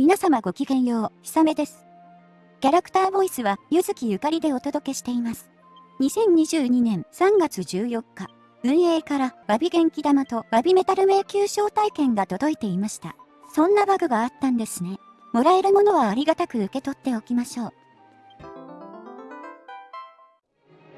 皆様ごきげんよう、ひさめです。キャラクターボイスは、ゆずきゆかりでお届けしています。2022年3月14日、運営からバビ元気玉とバビメタル迷宮招待券が届いていました。そんなバグがあったんですね。もらえるものはありがたく受け取っておきましょう。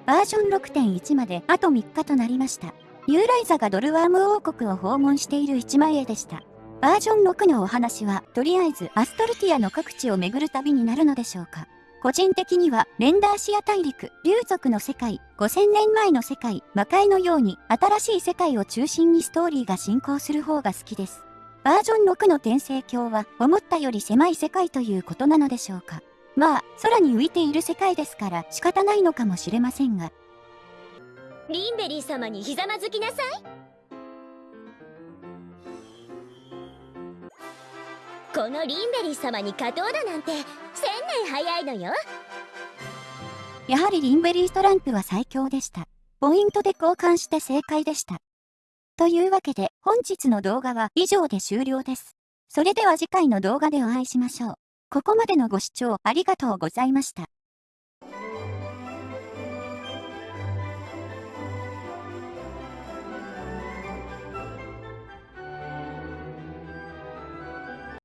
バージョン6.1まであと3日となりました。ユーライザがドルワーム王国を訪問している1枚絵でした。バージョン6のお話は、とりあえずアストルティアの各地を巡る旅になるのでしょうか。個人的には、レンダーシア大陸、竜族の世界、5000年前の世界、魔界のように、新しい世界を中心にストーリーが進行する方が好きです。バージョン6の転生鏡は、思ったより狭い世界ということなのでしょうか。まあ、空に浮いている世界ですから仕方ないのかもしれませんが。リンベリー様にひざまずきなさい。このリンベリー様に勝とうだなんて千年早いのよ。やはりリンベリーストランプは最強でした。ポイントで交換して正解でした。というわけで本日の動画は以上で終了です。それでは次回の動画でお会いしましょう。ここまでのご視聴ありがとうございました。